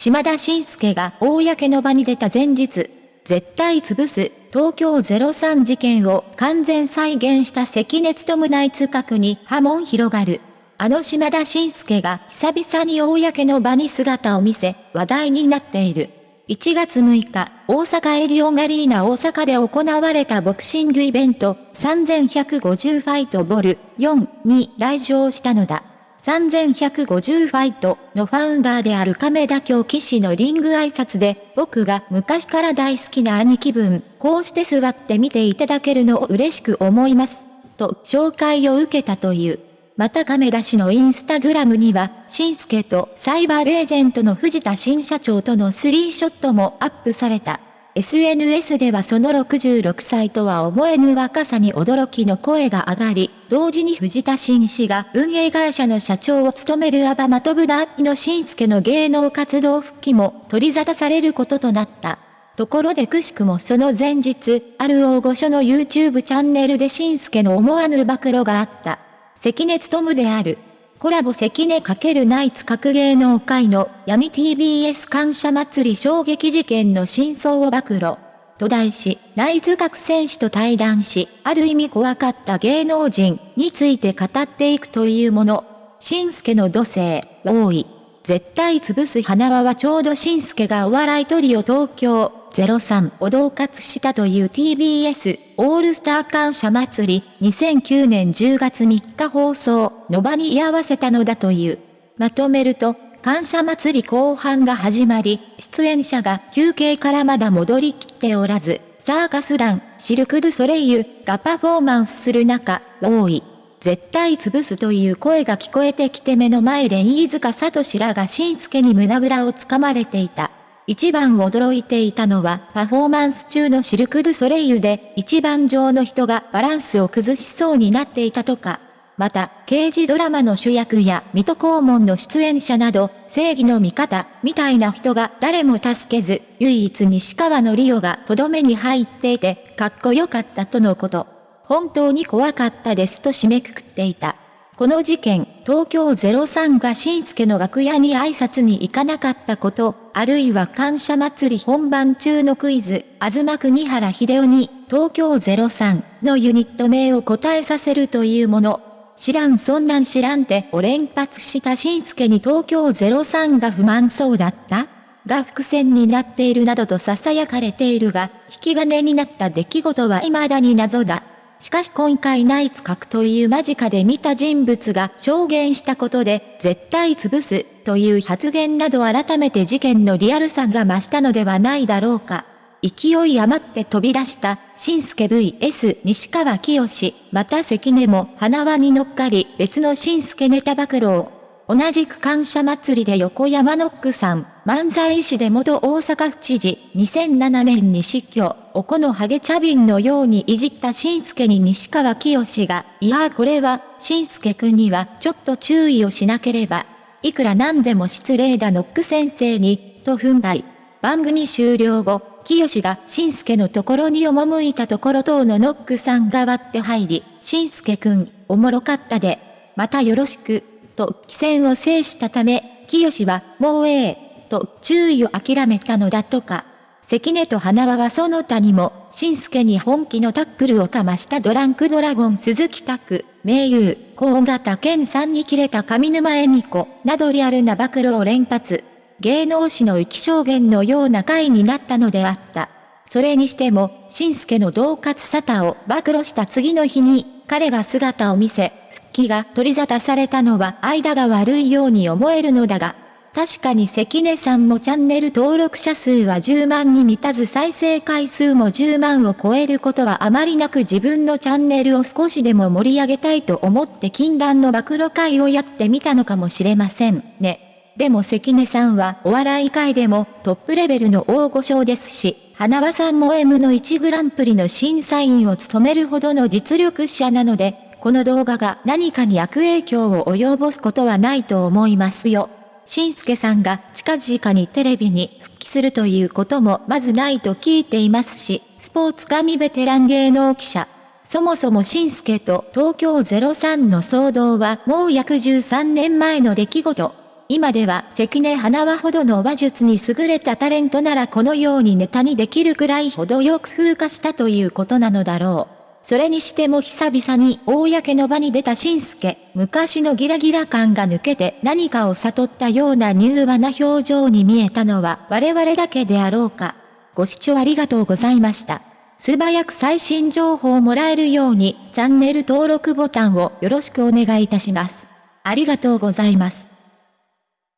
島田紳介が公の場に出た前日、絶対潰す東京03事件を完全再現した関根勤内塚区に波紋広がる。あの島田紳介が久々に公の場に姿を見せ話題になっている。1月6日、大阪エリオンアリーナ大阪で行われたボクシングイベント3150ファイトボル4に来場したのだ。3150ファイトのファウンダーである亀田京騎士のリング挨拶で、僕が昔から大好きな兄貴分、こうして座って見ていただけるのを嬉しく思います。と紹介を受けたという。また亀田氏のインスタグラムには、新助とサイバーレージェントの藤田新社長とのスリーショットもアップされた。SNS ではその66歳とは思えぬ若さに驚きの声が上がり、同時に藤田新氏が運営会社の社長を務めるアバマトブダーの新助の芸能活動復帰も取り沙汰されることとなった。ところでくしくもその前日、ある大御所の YouTube チャンネルで新助の思わぬ暴露があった。関根勤である。コラボ関根×ナイツ各芸能界の闇 TBS 感謝祭り衝撃事件の真相を暴露。と題し、ナイツ各選手と対談し、ある意味怖かった芸能人について語っていくというもの。新助の土星、多い。絶対潰す花輪はちょうど新助がお笑いトリオ東京03を同喝したという TBS オールスター感謝祭り2009年10月3日放送の場に居合わせたのだという。まとめると、感謝祭り後半が始まり、出演者が休憩からまだ戻りきっておらず、サーカス団、シルク・ドゥ・ソレイユがパフォーマンスする中、多い。絶対潰すという声が聞こえてきて目の前で飯塚聡らが新助に胸ぐらをつかまれていた。一番驚いていたのはパフォーマンス中のシルク・ドゥ・ソレイユで一番上の人がバランスを崩しそうになっていたとか。また、刑事ドラマの主役や水戸黄門の出演者など、正義の味方、みたいな人が誰も助けず、唯一西川のリオがとどめに入っていて、かっこよかったとのこと。本当に怖かったですと締めくくっていた。この事件、東京03が新助の楽屋に挨拶に行かなかったこと、あるいは感謝祭り本番中のクイズ、あずま国原秀夫に、東京03のユニット名を答えさせるというもの。知らんそんなん知らんてを連発した新助に東京03が不満そうだった？が伏線になっているなどと囁かれているが、引き金になった出来事は未だに謎だ。しかし今回ナイツ核という間近で見た人物が証言したことで、絶対潰すという発言など改めて事件のリアルさが増したのではないだろうか。勢い余って飛び出した、新助 VS 西川清また関根も花輪に乗っかり別の新助ネタ暴露を同じく感謝祭りで横山ノックさん、漫才師で元大阪府知事、2007年に死去、おこのハゲ茶瓶のようにいじった新助に西川清が、いやーこれは、新助くんにはちょっと注意をしなければ。いくらなんでも失礼だノック先生に、と憤慨。番組終了後、清が新助のところに赴いたところ等のノックさんが割って入り、新助くん、おもろかったで。またよろしく。と、規戦を制したため、清は、もうええ、と、注意を諦めたのだとか。関根と花輪はその他にも、新助に本気のタックルをかましたドランクドラゴン鈴木拓、名優、高型健さんに切れた上沼恵美子、などリアルな暴露を連発。芸能史の生き証言のような回になったのであった。それにしても、新助の同活沙汰を暴露した次の日に、彼が姿を見せ、復帰が取り沙汰されたのは間が悪いように思えるのだが、確かに関根さんもチャンネル登録者数は10万に満たず再生回数も10万を超えることはあまりなく自分のチャンネルを少しでも盛り上げたいと思って禁断の暴露会をやってみたのかもしれませんね。でも関根さんはお笑い界でもトップレベルの大御所ですし、花輪さんも M の1グランプリの審査員を務めるほどの実力者なので、この動画が何かに悪影響を及ぼすことはないと思いますよ。しんすけさんが近々にテレビに復帰するということもまずないと聞いていますし、スポーツ神ベテラン芸能記者。そもそもしんすけと東京03の騒動はもう約13年前の出来事。今では関根花輪ほどの話術に優れたタレントならこのようにネタにできるくらいほどよく風化したということなのだろう。それにしても久々に公の場に出た新助、昔のギラギラ感が抜けて何かを悟ったような柔和な表情に見えたのは我々だけであろうか。ご視聴ありがとうございました。素早く最新情報をもらえるようにチャンネル登録ボタンをよろしくお願いいたします。ありがとうございます。